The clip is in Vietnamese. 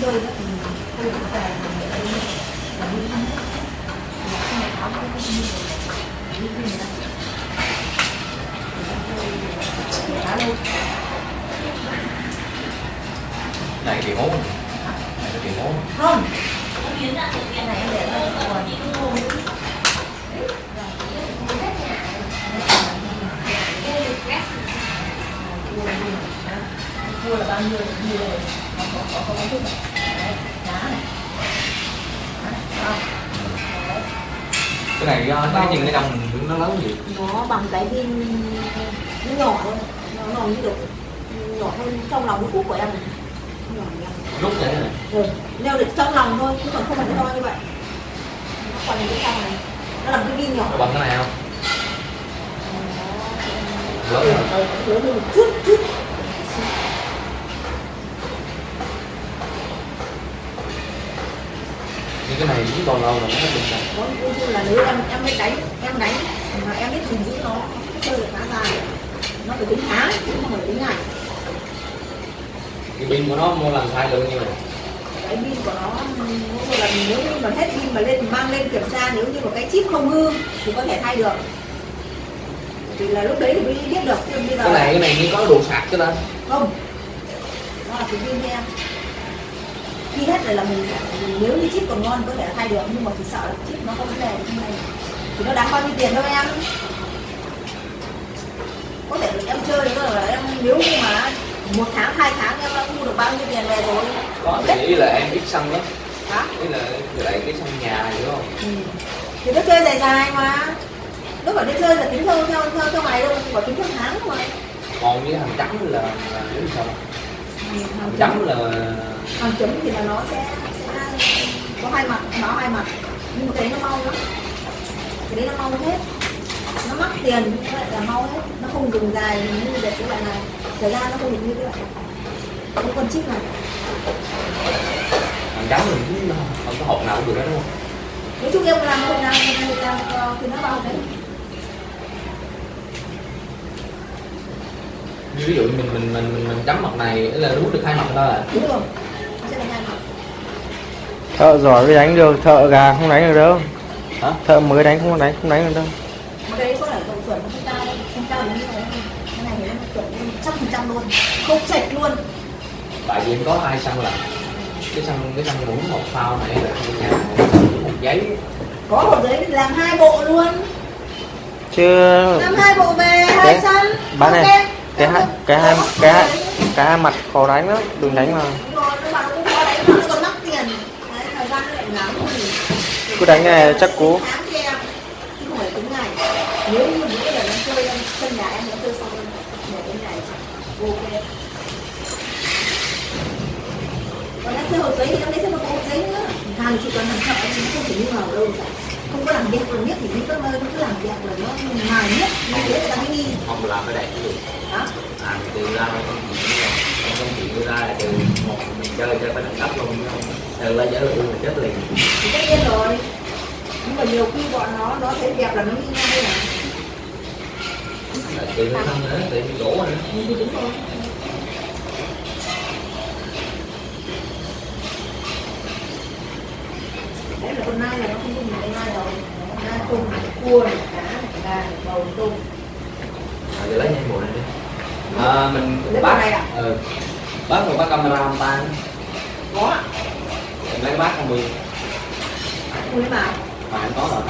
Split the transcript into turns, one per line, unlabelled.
chơi đó thì tôi cũng về là đi và đi thăm hết là xong rồi áo cũng không đi đi đi nữa
này kỳ hố này cái kỳ hố
không cái này em để đây rồi cua là bao nhiêu nhiêu chút này đấy đá không đấy
cái này do cái nhìn cái đồng nó lớn gì?
Nó bằng cái viên nó nhỏ thôi. Nó nhỏ như được nhỏ hơn trong lòng cái cúc của em. Này
rút vậy này
ừ. nêu được trong lòng thôi chứ còn không phải nó to như vậy. Nó còn cái trong này. Nó là một cái viên nhỏ.
Nó bằng cái này không? Lớn hơn
lớn hơn. Một chút chút
cái này cũng còn lâu rồi nó
nói chung là nếu em em biết đánh em đánh mà em biết gìn giữ nó chơi được khá dài. Nó phải tính tháng chứ không phải tính ngày.
Cái pin của nó mua lần sai được như này
cái pin của nó mỗi một lần nếu như mà hết pin mà lên mang lên kiểm tra nếu như mà cái chip không hư thì có thể thay được. Thì là lúc đấy thì mới biết được chứ bây giờ
cái này cái này như có đồ sạc chứ ta.
Không. Nó là cái pin em khi hết rồi là mình nếu như chip còn ngon có thể thay được nhưng mà chỉ sợ là chip nó vấn đề như này thì nó đáng bao nhiêu tiền đâu em? Có thể em chơi nữa là em nếu như mà một tháng hai tháng em đã mua được bao nhiêu tiền về rồi?
Có thì ý là em biết sân đó.
Đó
ý là lại cái sân nhà hiểu không?
Ừ. thì nó chơi dài dài mà. Lúc ở đi chơi là tính theo theo theo theo ngày đâu mà tính theo tháng mà
còn với thằng trắng là là nếu sao
Ừ, hàng
thằng
chấm
trắng. là
hàng chấm thì là nó sẽ, sẽ có hai mặt nó hai mặt. Nhưng mà cái đấy nó mau lắm. Cái đấy nó mau hết. Nó mắc tiền như vậy là mau hết. Nó không dùng dài như để cái loại này. Thời gian nó không được như loại này. Cái con chip này.
Thằng trắng mình cũng không có hộp nào cũng được đó đúng không?
Nói chung em làm hôm nào hôm nay làm ờ, thì nó bao đấy.
Ví dụ mình mình mình mình, mình chấm mặt này là rút được hai mặt thôi à?
Đúng rồi nó sẽ là hai mặt
thợ giỏi mới đánh được thợ gà không đánh được đâu.
Hả?
Thợ mới đánh không đánh không đánh được đâu.
Mà cái đấy có phải độ chuẩn nó không cao đâu. Không cao đến như thế cái này thì nó chuẩn trăm phần trăm luôn. Không chệch luôn.
Tại vì em có hai sân là cái sân cái sân muốn một phao này là hai nhà một giấy.
Có một giấy làm hai bộ luôn.
Chứ
làm hai bộ về hai
Đấy,
sân
bán này, cái hai cái hai cái hai cái hai mặt khó đánh lắm đừng đánh mà
Đúng rồi, nhưng mà nó cũng có đánh mà nó còn mắc tiền đấy thời gian nó lại ngắn thì
cứ đánh này chắc
nữa hàng chỉ cần làm chậm thì không thể như nào đâu không có làm việc làm biết thì những cái nơi cứ làm việc là nó mài nhất như thế người ta mới nghi
không làm cái gì
đó
à từ ra không rồi không chuyện đưa ra là từ chơi chơi phải đẳng cấp luôn. Từ ra giải luôn là chết liền.
Tất nhiên rồi. Nhưng mà nhiều khi bọn nó nó thấy đẹp là nó nghi ngay là
từ nó nữa từ gỗ nữa
thì đúng rồi. Đấy là con nai là nó không dùng con nai rồi. Nai tôm này cua này cá này gà này bầu tôm.
À, giờ lấy nhanh bộ này đi. À, mình bác
này à?
ừ. Bác rồi bác camera ông ta?
Có
lấy bác không đi
ui
mà em có rồi